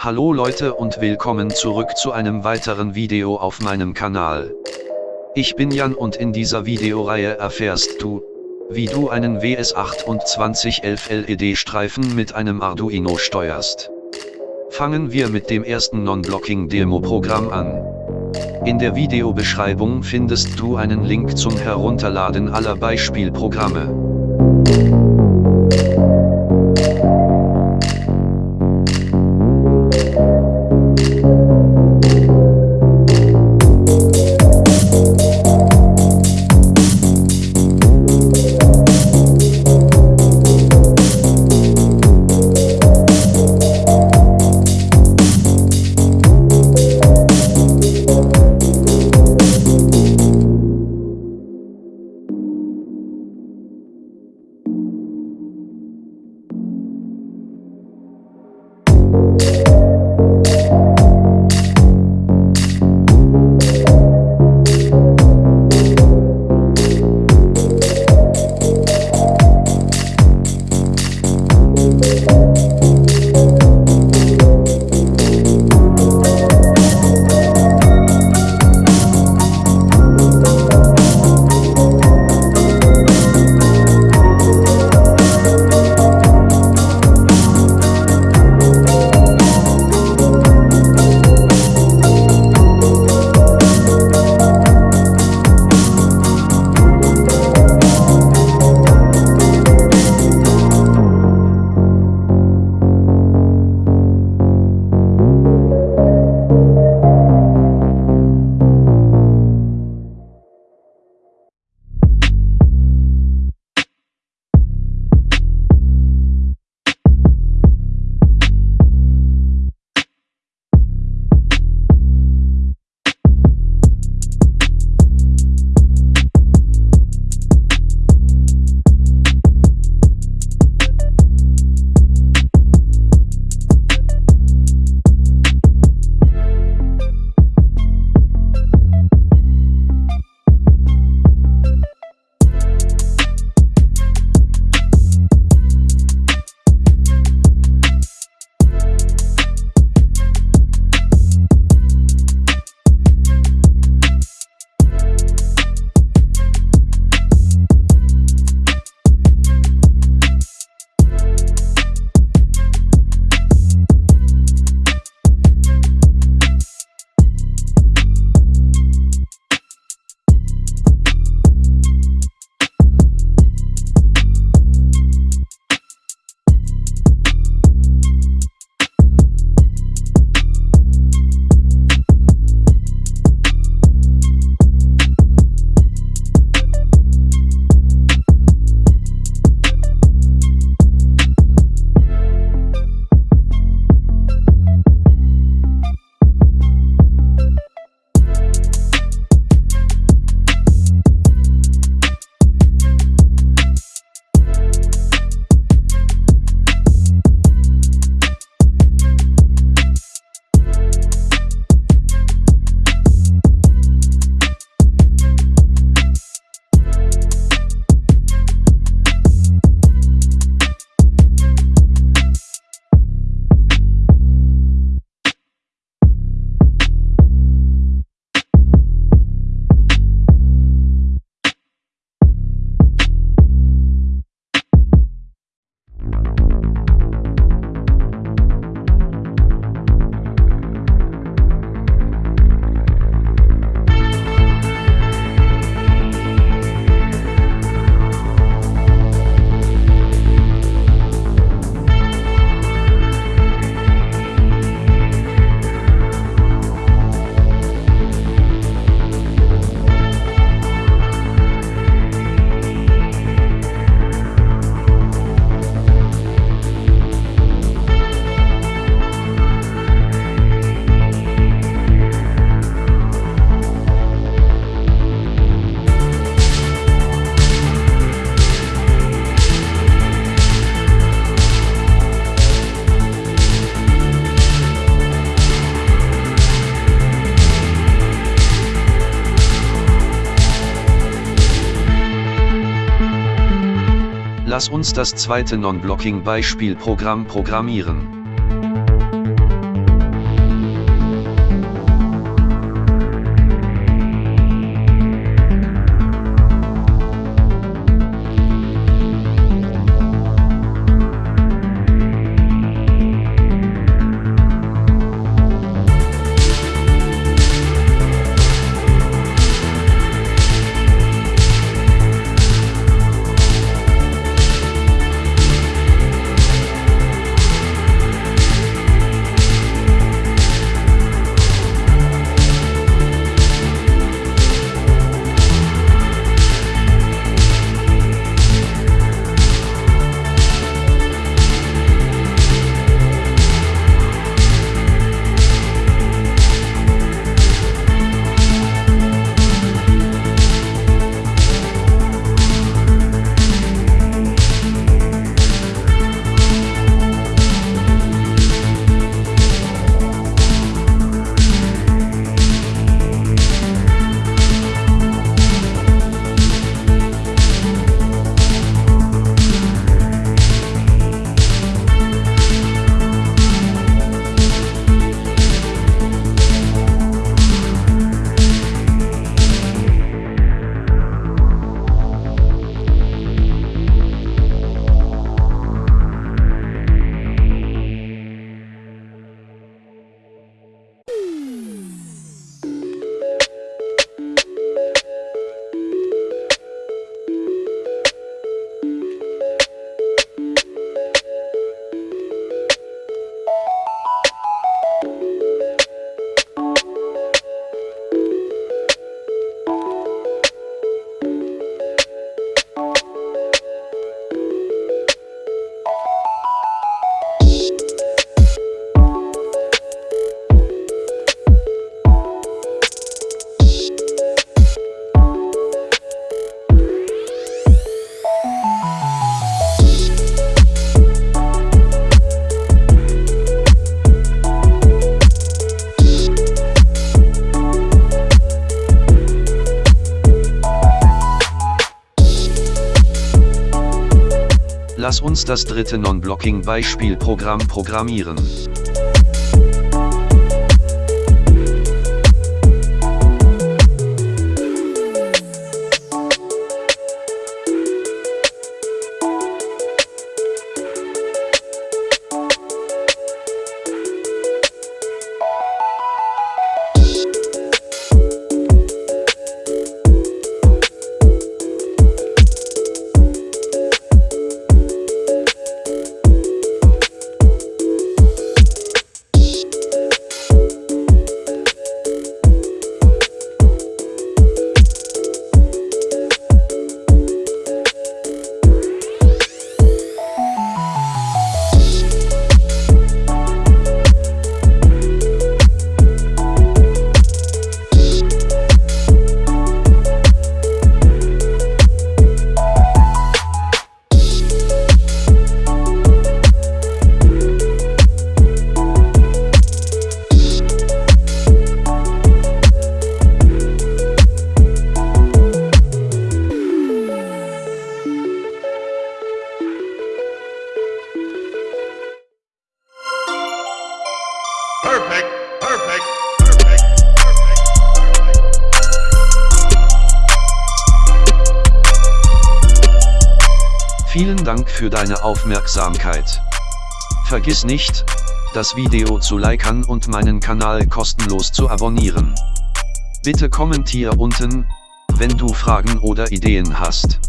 Hallo Leute und willkommen zurück zu einem weiteren Video auf meinem Kanal. Ich bin Jan und in dieser Videoreihe erfährst du, wie du einen WS2811 LED-Streifen mit einem Arduino steuerst. Fangen wir mit dem ersten Non-Blocking-Demo-Programm an. In der Videobeschreibung findest du einen Link zum Herunterladen aller Beispielprogramme. Lass uns das zweite Non-Blocking-Beispielprogramm programmieren. Uns das dritte Non-Blocking-Beispielprogramm programmieren. Perfect, perfect. Vielen Dank für deine Aufmerksamkeit. Vergiss nicht, das Video zu liken und meinen Kanal kostenlos zu abonnieren. Bitte kommentier unten, wenn du Fragen oder Ideen hast.